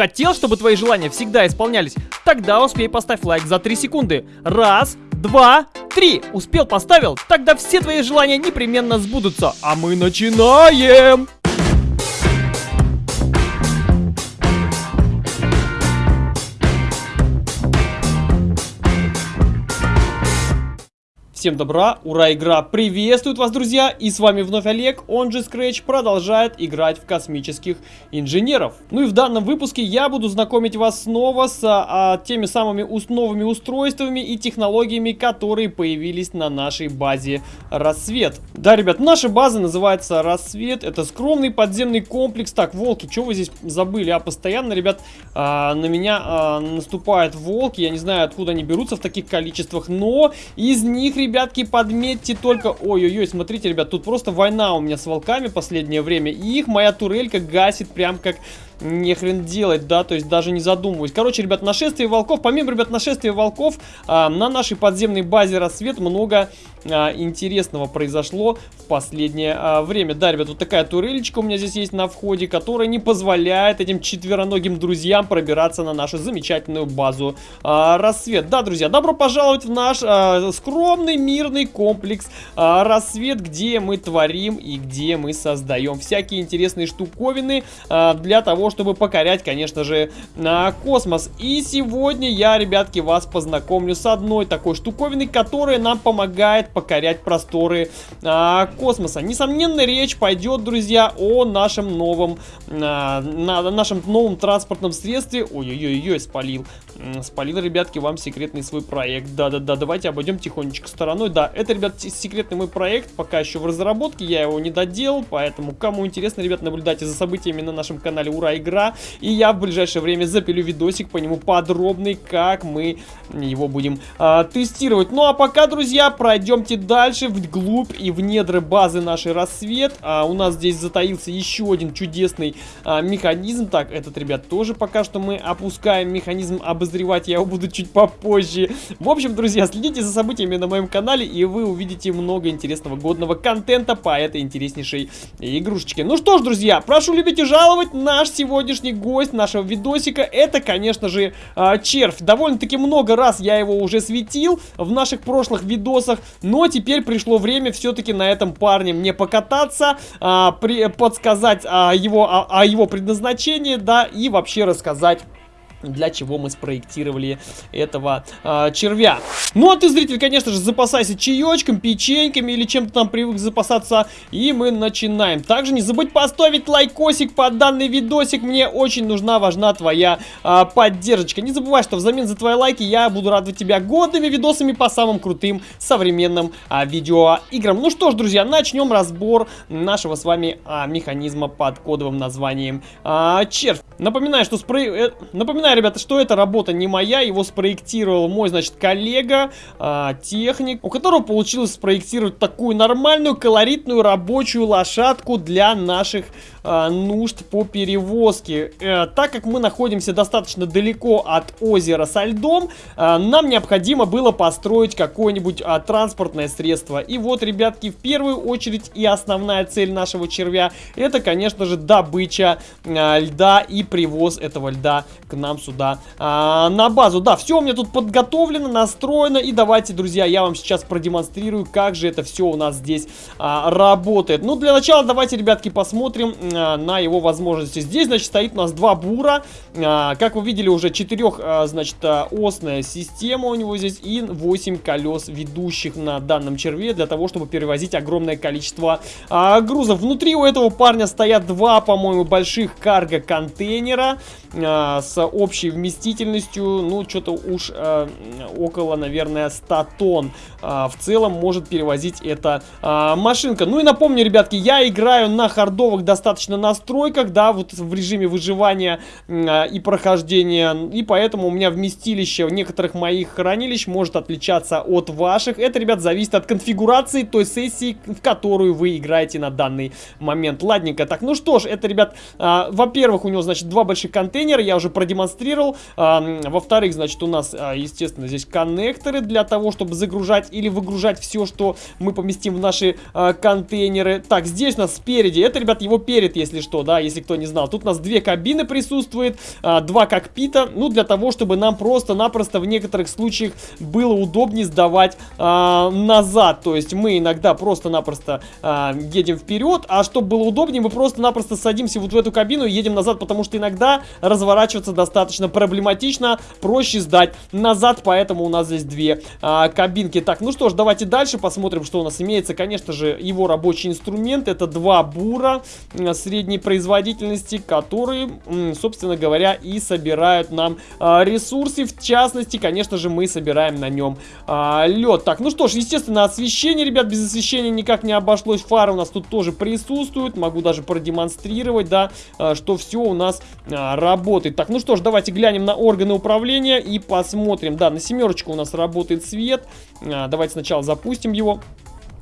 Хотел, чтобы твои желания всегда исполнялись? Тогда успей поставь лайк за 3 секунды. Раз, два, три. Успел, поставил? Тогда все твои желания непременно сбудутся. А мы начинаем! Всем добра, ура, игра приветствует вас, друзья, и с вами вновь Олег, он же Scratch, продолжает играть в космических инженеров. Ну и в данном выпуске я буду знакомить вас снова с а, теми самыми ус новыми устройствами и технологиями, которые появились на нашей базе Рассвет. Да, ребят, наша база называется Рассвет, это скромный подземный комплекс. Так, волки, что вы здесь забыли? А постоянно, ребят, а, на меня а, наступают волки, я не знаю, откуда они берутся в таких количествах, но из них, ребят, ребятки, подметьте только... Ой-ой-ой, смотрите, ребят, тут просто война у меня с волками последнее время. И их моя турелька гасит прям как не хрен делать, да, то есть даже не задумываюсь. Короче, ребят, нашествие волков, помимо, ребят, нашествия волков, а, на нашей подземной базе рассвет много а, интересного произошло в последнее а, время. Да, ребят, вот такая турелечка у меня здесь есть на входе, которая не позволяет этим четвероногим друзьям пробираться на нашу замечательную базу а, рассвет. Да, друзья, добро пожаловать в наш а, скромный мирный комплекс а, рассвет, где мы творим и где мы создаем всякие интересные штуковины а, для того, чтобы покорять, конечно же, космос. И сегодня я, ребятки, вас познакомлю с одной такой штуковиной, которая нам помогает покорять просторы а, космоса. Несомненно, речь пойдет, друзья, о нашем новом, а, на, нашем новом транспортном средстве. Ой-ой-ой, спалил. Спалил, ребятки, вам секретный свой проект. Да-да-да, давайте обойдем тихонечко стороной. Да, это, ребят, секретный мой проект, пока еще в разработке, я его не доделал, поэтому, кому интересно, ребят, наблюдайте за событиями на нашем канале Ура игра. И я в ближайшее время запилю видосик по нему подробный, как мы его будем а, тестировать. Ну а пока, друзья, пройдемте дальше вглубь и в недры базы нашей рассвет. А, у нас здесь затаился еще один чудесный а, механизм. Так, этот, ребят, тоже пока что мы опускаем механизм обозревать. Я его буду чуть попозже. В общем, друзья, следите за событиями на моем канале, и вы увидите много интересного годного контента по этой интереснейшей игрушечке. Ну что ж, друзья, прошу любить и жаловать наш сегодняшний гость нашего видосика. Это, конечно же, а, червь. Довольно-таки много раз я его уже светил в наших прошлых видосах, но теперь пришло время все-таки на этом парне мне покататься, а, подсказать а, его, о, о его предназначении, да, и вообще рассказать для чего мы спроектировали этого э, червя. Ну а ты, зритель, конечно же, запасайся чаечком, печеньками или чем-то там привык запасаться. И мы начинаем. Также не забудь поставить лайкосик под данный видосик. Мне очень нужна, важна твоя э, поддержка. Не забывай, что взамен за твои лайки я буду радовать тебя годными видосами по самым крутым современным э, видеоиграм. Ну что ж, друзья, начнем разбор нашего с вами э, механизма под кодовым названием э, червь. Напоминаю, что спрей... Э, напоминаю, Напоминаю, ребята, что эта работа не моя, его спроектировал мой, значит, коллега, э, техник, у которого получилось спроектировать такую нормальную, колоритную рабочую лошадку для наших э, нужд по перевозке. Э, так как мы находимся достаточно далеко от озера со льдом, э, нам необходимо было построить какое-нибудь э, транспортное средство. И вот, ребятки, в первую очередь и основная цель нашего червя, это, конечно же, добыча э, льда и привоз этого льда к нам сюда а, на базу. Да, все у меня тут подготовлено, настроено. И давайте, друзья, я вам сейчас продемонстрирую, как же это все у нас здесь а, работает. Ну, для начала давайте, ребятки, посмотрим а, на его возможности. Здесь, значит, стоит у нас два бура. А, как вы видели, уже четырех, а, значит, а, осная система у него здесь. И 8 колес ведущих на данном черве для того, чтобы перевозить огромное количество а, грузов. Внутри у этого парня стоят два, по-моему, больших карго-контейнера а, с общей общей вместительностью, ну, что-то уж э, около, наверное, 100 тонн э, в целом может перевозить эта э, машинка. Ну и напомню, ребятки, я играю на хардовых достаточно настройках, да, вот в режиме выживания э, и прохождения, и поэтому у меня вместилище некоторых моих хранилищ может отличаться от ваших. Это, ребят, зависит от конфигурации той сессии, в которую вы играете на данный момент. Ладненько, так, ну что ж, это, ребят, э, во-первых, у него, значит, два больших контейнера, я уже продемонстрировал продемонстрировал. Во-вторых, значит, у нас, а, естественно, здесь коннекторы для того, чтобы загружать или выгружать все, что мы поместим в наши а, контейнеры. Так, здесь у нас спереди, это, ребят, его перед, если что, да, если кто не знал. Тут у нас две кабины присутствует, а, два кокпита, ну, для того, чтобы нам просто-напросто в некоторых случаях было удобнее сдавать назад. То есть мы иногда просто-напросто едем вперед, а чтобы было удобнее, мы просто-напросто садимся вот в эту кабину и едем назад, потому что иногда разворачиваться достаточно проблематично, проще сдать назад, поэтому у нас здесь две а, кабинки. Так, ну что ж, давайте дальше посмотрим, что у нас имеется. Конечно же, его рабочий инструмент, это два бура средней производительности, которые, собственно говоря, и собирают нам а, ресурсы. В частности, конечно же, мы собираем на нем а, лед. Так, ну что ж, естественно, освещение, ребят, без освещения никак не обошлось. Фары у нас тут тоже присутствуют. Могу даже продемонстрировать, да, а, что все у нас а, работает. Так, ну что ж, давайте глянем на органы управления и посмотрим. Да, на семерочку у нас работает свет. А, давайте сначала запустим его.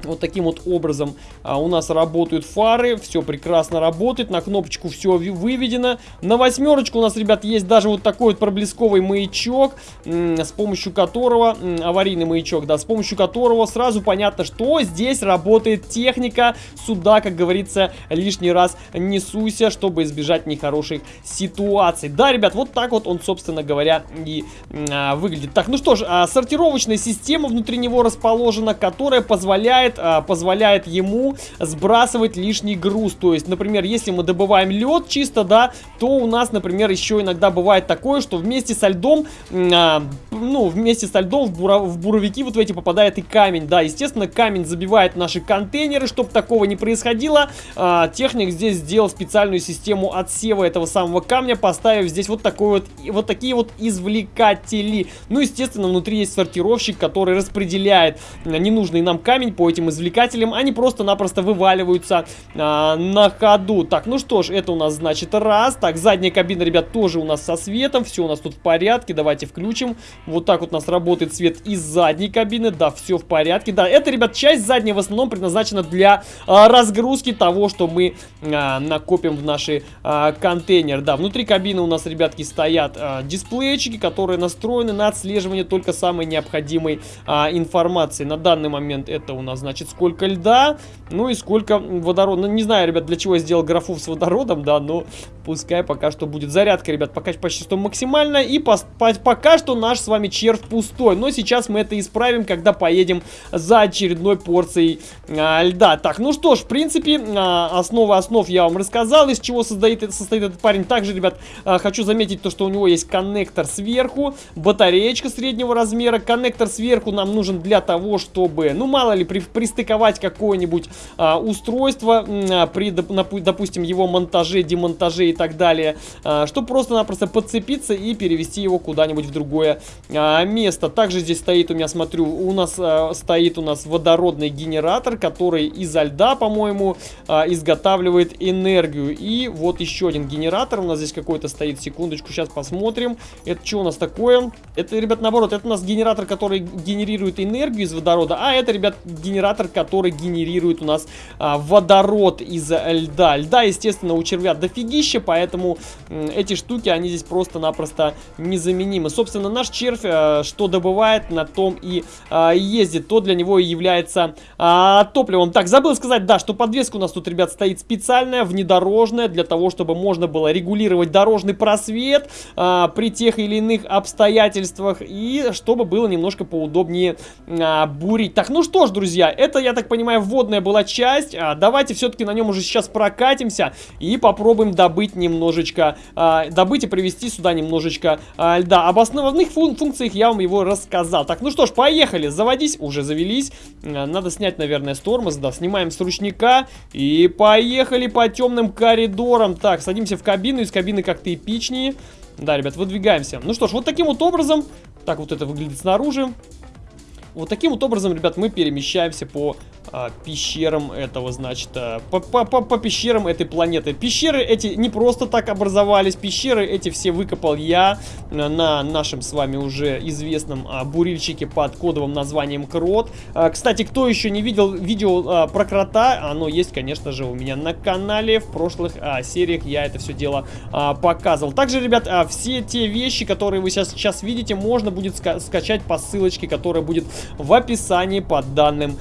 Вот таким вот образом а, у нас работают фары, все прекрасно работает, на кнопочку все выведено. На восьмерочку у нас, ребят, есть даже вот такой вот проблесковый маячок, с помощью которого, аварийный маячок, да, с помощью которого сразу понятно, что здесь работает техника. Сюда, как говорится, лишний раз не суйся, чтобы избежать нехороших ситуаций. Да, ребят, вот так вот он, собственно говоря, и а, выглядит. Так, ну что ж, а, сортировочная система внутри него расположена, которая позволяет позволяет, а, позволяет ему сбрасывать лишний груз. То есть, например, если мы добываем лед чисто, да, то у нас, например, еще иногда бывает такое, что вместе со льдом, а, ну, вместе со льдом в, бура, в буровики вот в эти попадает и камень. Да, естественно, камень забивает наши контейнеры, чтобы такого не происходило. А, техник здесь сделал специальную систему отсева этого самого камня, поставив здесь вот такой вот, вот такие вот извлекатели. Ну, естественно, внутри есть сортировщик, который распределяет ненужный нам камень по этим этим извлекателем, они просто-напросто вываливаются а, на ходу. Так, ну что ж, это у нас значит раз. Так, задняя кабина, ребят, тоже у нас со светом, все у нас тут в порядке, давайте включим. Вот так вот у нас работает свет из задней кабины, да, все в порядке. Да, это, ребят, часть задняя в основном предназначена для а, разгрузки того, что мы а, накопим в наши а, контейнеры. Да, внутри кабины у нас, ребятки, стоят а, дисплейчики, которые настроены на отслеживание только самой необходимой а, информации. На данный момент это у нас, значит, сколько льда, ну и сколько водорода. Ну, не знаю, ребят, для чего я сделал графу с водородом, да, но пускай пока что будет зарядка, ребят, пока почти что максимальная. И по, по, пока что наш с вами червь пустой. Но сейчас мы это исправим, когда поедем за очередной порцией а, льда. Так, ну что ж, в принципе, а, основы основ я вам рассказал, из чего состоит, состоит этот парень. Также, ребят, а, хочу заметить то, что у него есть коннектор сверху, батареечка среднего размера. Коннектор сверху нам нужен для того, чтобы, ну, мало ли, при, пристыковать какое-нибудь а, устройство а, при, допустим, его монтаже, демонтаже и так далее, а, чтобы просто-напросто подцепиться и перевести его куда-нибудь в другое а, место. Также здесь стоит у меня, смотрю, у нас а, стоит у нас водородный генератор, который изо льда, по-моему, а, изготавливает энергию. И вот еще один генератор у нас здесь какой-то стоит, секундочку, сейчас посмотрим. Это что у нас такое? Это, ребят, наоборот, это у нас генератор, который генерирует энергию из водорода, а это, ребят, генератор генератор, который генерирует у нас а, водород из льда. Льда, естественно, у червя дофигища, поэтому эти штуки, они здесь просто-напросто незаменимы. Собственно, наш червь, а, что добывает, на том и а, ездит. То для него и является а, топливом. Так, забыл сказать, да, что подвеска у нас тут, ребят, стоит специальная, внедорожная, для того, чтобы можно было регулировать дорожный просвет а, при тех или иных обстоятельствах, и чтобы было немножко поудобнее а, бурить. Так, ну что ж, друзья, это, я так понимаю, вводная была часть. А, давайте все-таки на нем уже сейчас прокатимся и попробуем добыть немножечко, а, добыть и привезти сюда немножечко а, льда. Об основных фун функциях я вам его рассказал. Так, ну что ж, поехали, заводись, уже завелись. А, надо снять, наверное, с тормоза, да, снимаем с ручника и поехали по темным коридорам. Так, садимся в кабину, из кабины как-то эпичнее. Да, ребят, выдвигаемся. Ну что ж, вот таким вот образом, так вот это выглядит снаружи. Вот таким вот образом, ребят, мы перемещаемся по а, пещерам этого, значит, а, по, по, по, по пещерам этой планеты. Пещеры эти не просто так образовались, пещеры эти все выкопал я на нашем с вами уже известном а, бурильщике под кодовым названием Крот. А, кстати, кто еще не видел видео про крота, оно есть, конечно же, у меня на канале. В прошлых сериях я это все дело показывал. Также, ребят, все те вещи, которые вы сейчас, сейчас видите, можно будет ска скачать по ссылочке, которая будет в описании под данным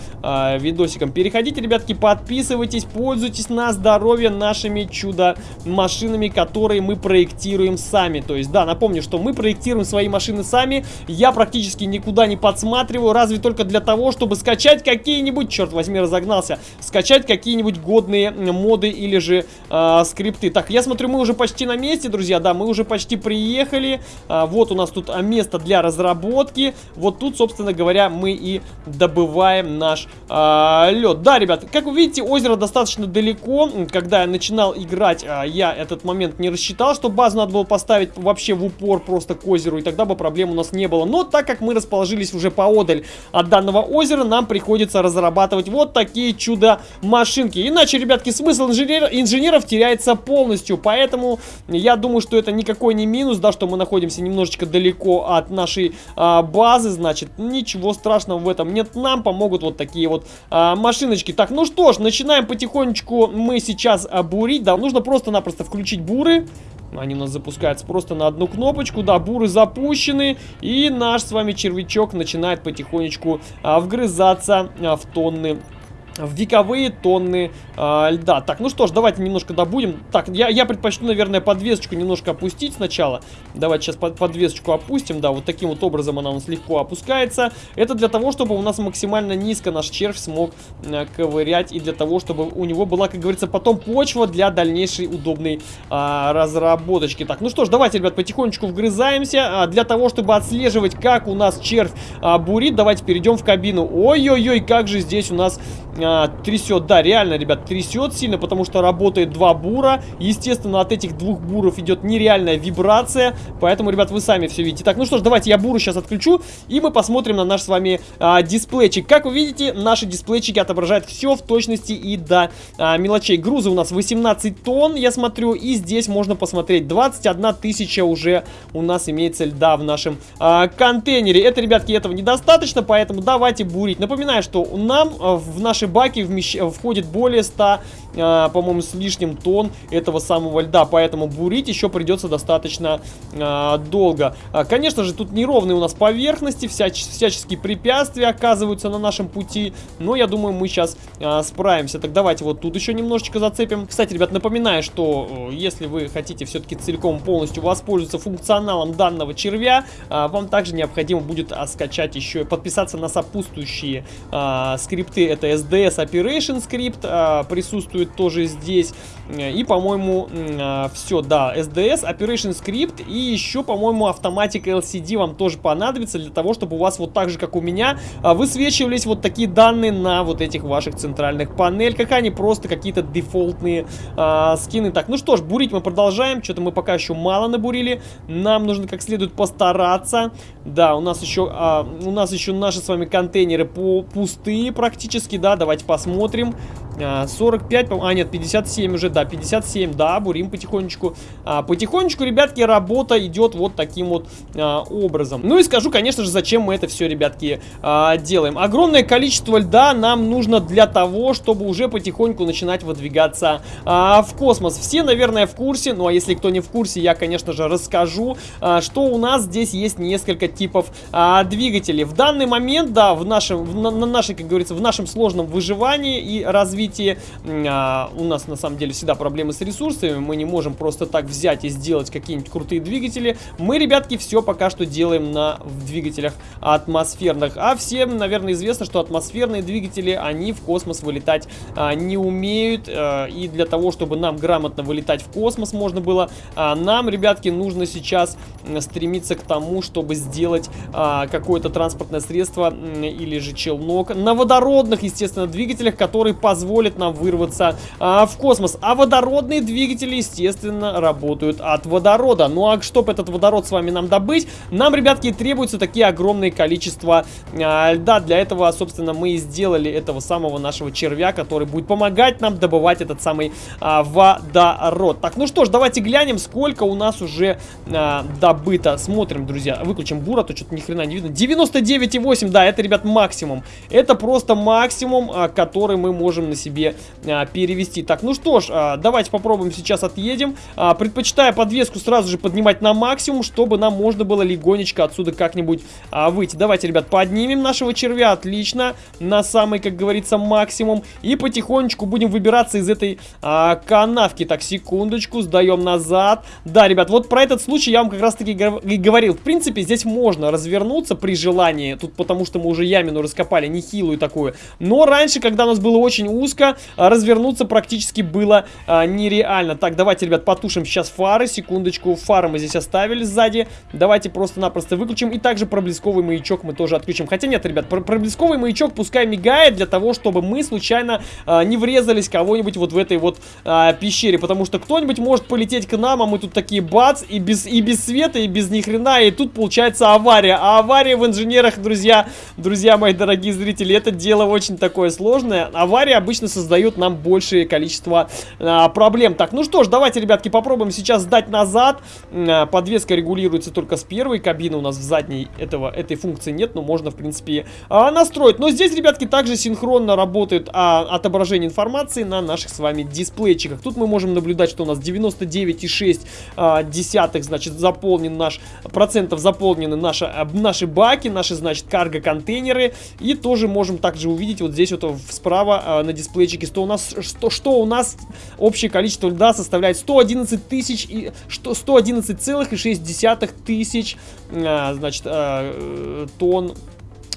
видео видосиком. Переходите, ребятки, подписывайтесь, пользуйтесь на здоровье нашими чудо-машинами, которые мы проектируем сами. То есть, да, напомню, что мы проектируем свои машины сами. Я практически никуда не подсматриваю, разве только для того, чтобы скачать какие-нибудь, черт возьми, разогнался, скачать какие-нибудь годные моды или же э, скрипты. Так, я смотрю, мы уже почти на месте, друзья, да, мы уже почти приехали. А, вот у нас тут место для разработки. Вот тут, собственно говоря, мы и добываем наш а, а, лед. Да, ребят, как вы видите, озеро достаточно далеко. Когда я начинал играть, а, я этот момент не рассчитал, что базу надо было поставить вообще в упор просто к озеру, и тогда бы проблем у нас не было. Но так как мы расположились уже поодаль от данного озера, нам приходится разрабатывать вот такие чудо-машинки. Иначе, ребятки, смысл инженер инженеров теряется полностью, поэтому я думаю, что это никакой не минус, да, что мы находимся немножечко далеко от нашей а, базы, значит, ничего страшного в этом нет. Нам помогут вот такие вот а, машиночки. Так, ну что ж, начинаем потихонечку мы сейчас а, бурить. Да, нужно просто-напросто включить буры. Они у нас запускаются просто на одну кнопочку. Да, буры запущены. И наш с вами червячок начинает потихонечку а, вгрызаться а, в тонны в вековые тонны э, льда. Так, ну что ж, давайте немножко добудем. Так, я, я предпочту, наверное, подвесочку немножко опустить сначала. Давайте сейчас под, подвесочку опустим. Да, вот таким вот образом она у нас легко опускается. Это для того, чтобы у нас максимально низко наш червь смог э, ковырять. И для того, чтобы у него была, как говорится, потом почва для дальнейшей удобной э, разработочки. Так, ну что ж, давайте, ребят, потихонечку вгрызаемся. Э, для того, чтобы отслеживать, как у нас червь э, бурит, давайте перейдем в кабину. Ой-ой-ой, как же здесь у нас а, трясет. Да, реально, ребят, трясет сильно, потому что работает два бура. Естественно, от этих двух буров идет нереальная вибрация. Поэтому, ребят, вы сами все видите. Так, ну что ж, давайте я буру сейчас отключу, и мы посмотрим на наш с вами а, дисплейчик. Как вы видите, наши дисплейчики отображают все в точности и до а, мелочей. Грузы у нас 18 тонн, я смотрю, и здесь можно посмотреть 21 тысяча уже у нас имеется льда в нашем а, контейнере. Это, ребятки, этого недостаточно, поэтому давайте бурить. Напоминаю, что нам а, в нашей баки вмещ... входит более 100, э, по-моему, с лишним тонн этого самого льда, поэтому бурить еще придется достаточно э, долго. А, конечно же, тут неровные у нас поверхности, всяч... всяческие препятствия оказываются на нашем пути, но я думаю, мы сейчас э, справимся. Так давайте вот тут еще немножечко зацепим. Кстати, ребят, напоминаю, что э, если вы хотите все-таки целиком полностью воспользоваться функционалом данного червя, э, вам также необходимо будет э, скачать еще, подписаться на сопутствующие э, скрипты, это SD SDS Operation Script а, присутствует тоже здесь. И, по-моему, а, все, да, SDS, Operation Script и еще, по-моему, Automatic LCD вам тоже понадобится для того, чтобы у вас вот так же, как у меня, а, высвечивались вот такие данные на вот этих ваших центральных панельках, а не просто какие-то дефолтные а, скины. Так, ну что ж, бурить мы продолжаем, что-то мы пока еще мало набурили, нам нужно как следует постараться. Да, у нас еще, а, у нас еще наши с вами контейнеры по пустые практически, да, давайте посмотрим. 45, а, а нет, 57 уже, да, 57, да, бурим потихонечку. А, потихонечку, ребятки, работа идет вот таким вот а, образом. Ну и скажу, конечно же, зачем мы это все, ребятки, а, делаем. Огромное количество льда нам нужно для того, чтобы уже потихоньку начинать выдвигаться а, в космос. Все, наверное, в курсе, ну а если кто не в курсе, я, конечно же, расскажу, а, что у нас здесь есть несколько типов а, двигателей. В данный момент, да, в нашем, в, на, на нашей, как говорится, в нашем сложном выживании и развитии развитии. А, у нас на самом деле всегда проблемы с ресурсами. Мы не можем просто так взять и сделать какие-нибудь крутые двигатели. Мы, ребятки, все пока что делаем на двигателях атмосферных. А всем, наверное, известно, что атмосферные двигатели, они в космос вылетать а, не умеют. А, и для того, чтобы нам грамотно вылетать в космос можно было, а, нам, ребятки, нужно сейчас стремиться к тому, чтобы сделать какое-то транспортное средство или же челнок на водородных, естественно, двигателях, которые позволят позволит нам вырваться а, в космос. А водородные двигатели, естественно, работают от водорода. Ну а чтобы этот водород с вами нам добыть, нам, ребятки, требуются такие огромные количества а, льда. Для этого, собственно, мы и сделали этого самого нашего червя, который будет помогать нам добывать этот самый а, водород. Так, ну что ж, давайте глянем, сколько у нас уже а, добыто. Смотрим, друзья. Выключим бура, то что-то ни хрена не видно. 99,8, да, это, ребят, максимум. Это просто максимум, а, который мы можем на себе а, перевести. Так, ну что ж, а, давайте попробуем сейчас отъедем. А, предпочитаю подвеску сразу же поднимать на максимум, чтобы нам можно было легонечко отсюда как-нибудь а, выйти. Давайте, ребят, поднимем нашего червя, отлично, на самый, как говорится, максимум. И потихонечку будем выбираться из этой а, канавки. Так, секундочку, сдаем назад. Да, ребят, вот про этот случай я вам как раз-таки и говорил. В принципе, здесь можно развернуться при желании. Тут потому что мы уже ямину раскопали, нехилую такую. Но раньше, когда у нас было очень узко, развернуться практически было а, нереально. Так, давайте, ребят, потушим сейчас фары. Секундочку, фары мы здесь оставили сзади. Давайте просто-напросто выключим. И также проблесковый маячок мы тоже отключим. Хотя нет, ребят, проблесковый маячок пускай мигает для того, чтобы мы случайно а, не врезались кого-нибудь вот в этой вот а, пещере. Потому что кто-нибудь может полететь к нам, а мы тут такие бац, и без, и без света, и без ни хрена. И тут получается авария. А авария в инженерах, друзья, друзья мои дорогие зрители, это дело очень такое сложное. Аварии обычно создают нам большее количество а, проблем. Так, ну что ж, давайте, ребятки, попробуем сейчас сдать назад. А, подвеска регулируется только с первой кабины. У нас в задней этого, этой функции нет, но можно, в принципе, а, настроить. Но здесь, ребятки, также синхронно работает а, отображение информации на наших с вами дисплейчиках. Тут мы можем наблюдать, что у нас 99,6 а, десятых, значит, заполнен наш, процентов заполнены наши, а, наши баки, наши, значит, карго-контейнеры. И тоже можем также увидеть вот здесь вот справа а, на дисплейчике, что у нас, что, что у нас общее количество льда составляет 111 тысяч и 111,6 тысяч, а, значит, а, э, тонн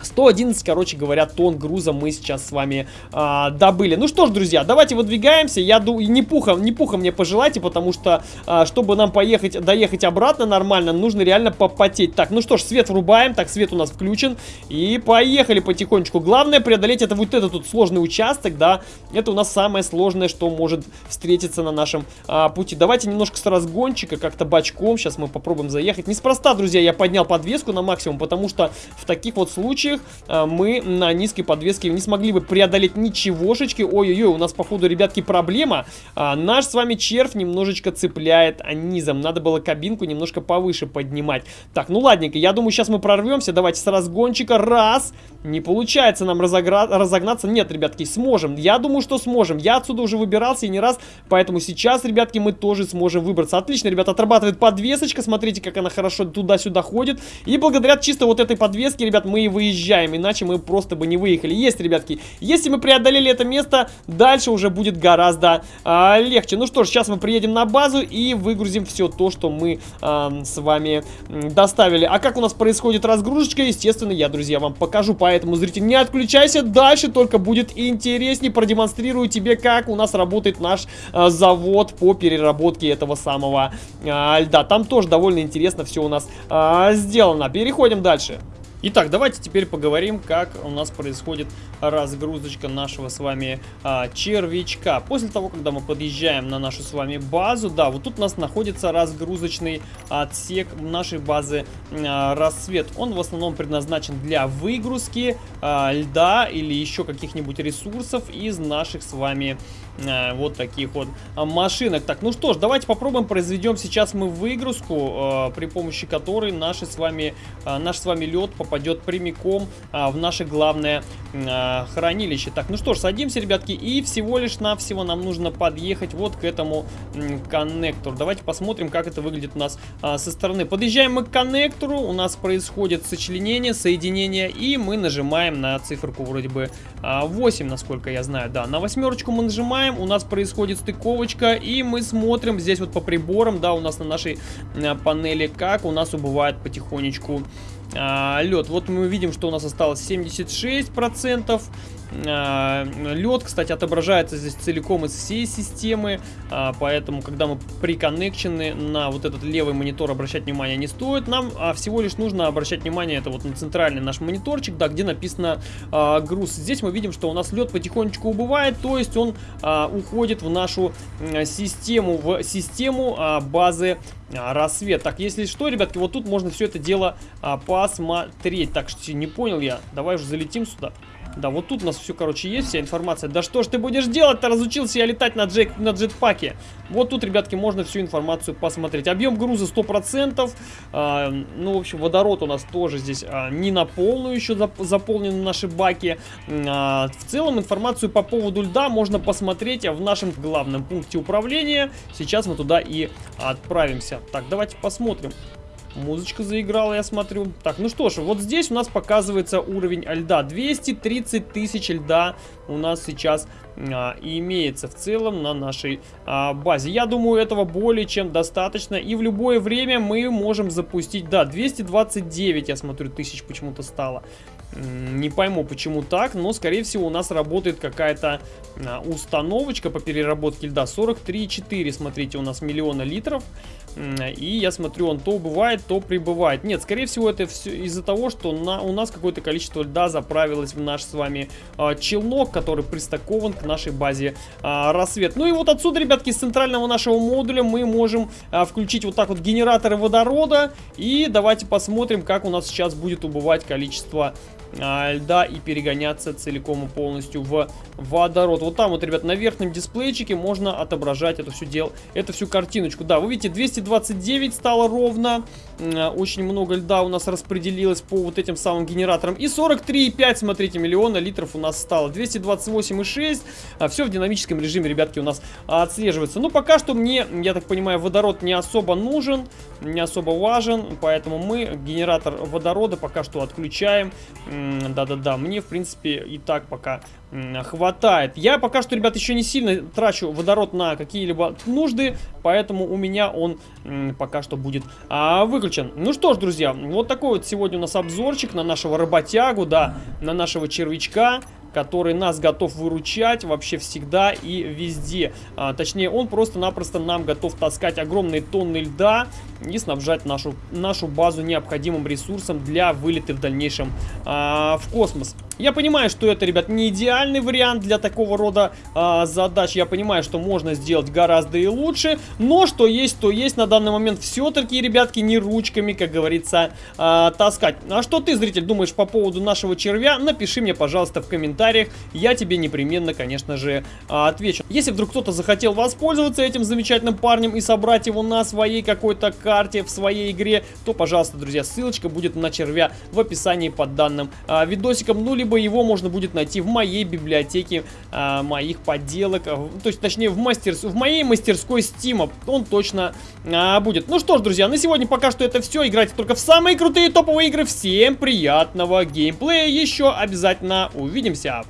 111, короче говоря, тонн груза мы сейчас с вами а, добыли. Ну что ж, друзья, давайте выдвигаемся. Я думаю, не пуха, не пуха мне пожелайте, потому что, а, чтобы нам поехать, доехать обратно нормально, нужно реально попотеть. Так, ну что ж, свет врубаем. Так, свет у нас включен. И поехали потихонечку. Главное преодолеть это вот этот тут сложный участок, да. Это у нас самое сложное, что может встретиться на нашем а, пути. Давайте немножко с разгончика, как-то бочком. Сейчас мы попробуем заехать. Неспроста, друзья, я поднял подвеску на максимум, потому что в таких вот случаях случаях э, мы на низкой подвеске не смогли бы преодолеть ничегошечки. Ой-ой-ой, у нас, походу, ребятки, проблема. А, наш с вами червь немножечко цепляет низом. Надо было кабинку немножко повыше поднимать. Так, ну ладненько, я думаю, сейчас мы прорвемся. Давайте с разгончика. Раз. Не получается нам разогра... разогнаться. Нет, ребятки, сможем. Я думаю, что сможем. Я отсюда уже выбирался и не раз. Поэтому сейчас, ребятки, мы тоже сможем выбраться. Отлично, ребят, отрабатывает подвесочка. Смотрите, как она хорошо туда-сюда ходит. И благодаря чисто вот этой подвеске, ребят, мы и выезжаем иначе мы просто бы не выехали. Есть, ребятки, если мы преодолели это место, дальше уже будет гораздо а, легче. Ну что ж, сейчас мы приедем на базу и выгрузим все то, что мы а, с вами доставили. А как у нас происходит разгрузочка, естественно, я, друзья, вам покажу. Поэтому, зритель, не отключайся, дальше только будет интереснее. Продемонстрирую тебе, как у нас работает наш а, завод по переработке этого самого а, льда. Там тоже довольно интересно все у нас а, сделано. Переходим дальше. Итак, давайте теперь поговорим, как у нас происходит разгрузочка нашего с вами а, червячка. После того, когда мы подъезжаем на нашу с вами базу, да, вот тут у нас находится разгрузочный отсек нашей базы а, рассвет. Он в основном предназначен для выгрузки а, льда или еще каких-нибудь ресурсов из наших с вами а, вот таких вот а, машинок. Так, ну что ж, давайте попробуем произведем сейчас мы выгрузку, а, при помощи которой наши с вами, наш с вами лед попадет прямиком в наше главное хранилище. Так, ну что ж, садимся, ребятки, и всего лишь навсего нам нужно подъехать вот к этому коннектору. Давайте посмотрим, как это выглядит у нас со стороны. Подъезжаем мы к коннектору, у нас происходит сочленение, соединение, и мы нажимаем на циферку вроде бы а, 8, насколько я знаю. Да, на восьмерочку мы нажимаем, у нас происходит стыковочка, и мы смотрим здесь вот по приборам, да, у нас на нашей а, панели, как у нас убывает потихонечку а, лед. Вот мы видим, что у нас осталось 76%. А, лед, кстати, отображается здесь целиком из всей системы, а, поэтому, когда мы приконнекчены на вот этот левый монитор, обращать внимание не стоит. Нам а, всего лишь нужно обращать внимание, это вот на центральный наш мониторчик, да, где написано а, груз. Здесь мы видим, что у нас лед потихонечку убывает, то есть он уходит в нашу систему, в систему базы рассвет. Так, если что, ребятки, вот тут можно все это дело посмотреть. Так, что не понял я. Давай уже залетим сюда. Да, вот тут у нас все, короче, есть вся информация. Да что ж ты будешь делать-то? Разучился я летать на, джек, на джетпаке. Вот тут, ребятки, можно всю информацию посмотреть. Объем груза 100%. А, ну, в общем, водород у нас тоже здесь а, не на полную еще зап заполнены наши баки. А, в целом, информацию по поводу льда можно посмотреть в нашем главном пункте управления. Сейчас мы туда и отправимся. Так, давайте посмотрим. Музычка заиграла, я смотрю. Так, ну что ж, вот здесь у нас показывается уровень льда. 230 тысяч льда у нас сейчас а, имеется в целом на нашей а, базе. Я думаю, этого более чем достаточно. И в любое время мы можем запустить... Да, 229, я смотрю, тысяч почему-то стало. Не пойму, почему так, но, скорее всего, у нас работает какая-то а, установочка по переработке льда. 43,4, смотрите, у нас миллиона литров. И я смотрю, он то убывает, то прибывает. Нет, скорее всего, это все из-за того, что на, у нас какое-то количество льда заправилось в наш с вами а, челнок, который пристакован к нашей базе а, рассвет. Ну и вот отсюда, ребятки, из центрального нашего модуля мы можем а, включить вот так вот генераторы водорода. И давайте посмотрим, как у нас сейчас будет убывать количество льда и перегоняться целиком и полностью в водород. Вот там вот, ребят, на верхнем дисплейчике можно отображать это все дело, эту всю картиночку. Да, вы видите, 229 стало ровно. А, очень много льда у нас распределилось по вот этим самым генераторам. И 43,5, смотрите, миллиона литров у нас стало. 228,6. А, все в динамическом режиме, ребятки, у нас отслеживается. Ну, пока что мне, я так понимаю, водород не особо нужен, не особо важен. Поэтому мы генератор водорода пока что отключаем. Да-да-да, мне, в принципе, и так пока хватает. Я пока что, ребят, еще не сильно трачу водород на какие-либо нужды, поэтому у меня он пока что будет а, выключен. Ну что ж, друзья, вот такой вот сегодня у нас обзорчик на нашего работягу, да, на нашего червячка который нас готов выручать вообще всегда и везде. А, точнее, он просто-напросто нам готов таскать огромные тонны льда и снабжать нашу, нашу базу необходимым ресурсом для вылета в дальнейшем а, в космос. Я понимаю, что это, ребят, не идеальный вариант для такого рода а, задач. Я понимаю, что можно сделать гораздо и лучше. Но что есть, то есть на данный момент все-таки, ребятки, не ручками, как говорится, а, таскать. А что ты, зритель, думаешь по поводу нашего червя? Напиши мне, пожалуйста, в комментариях. Я тебе непременно, конечно же, а, отвечу. Если вдруг кто-то захотел воспользоваться этим замечательным парнем и собрать его на своей какой-то карте, в своей игре, то, пожалуйста, друзья, ссылочка будет на червя в описании под данным а, видосиком. Ну, либо либо его можно будет найти в моей библиотеке а, моих подделок, а, то есть, точнее, в, мастер, в моей мастерской Steam он точно а, будет. Ну что ж, друзья, на сегодня пока что это все. Играйте только в самые крутые топовые игры. Всем приятного геймплея. Еще обязательно увидимся.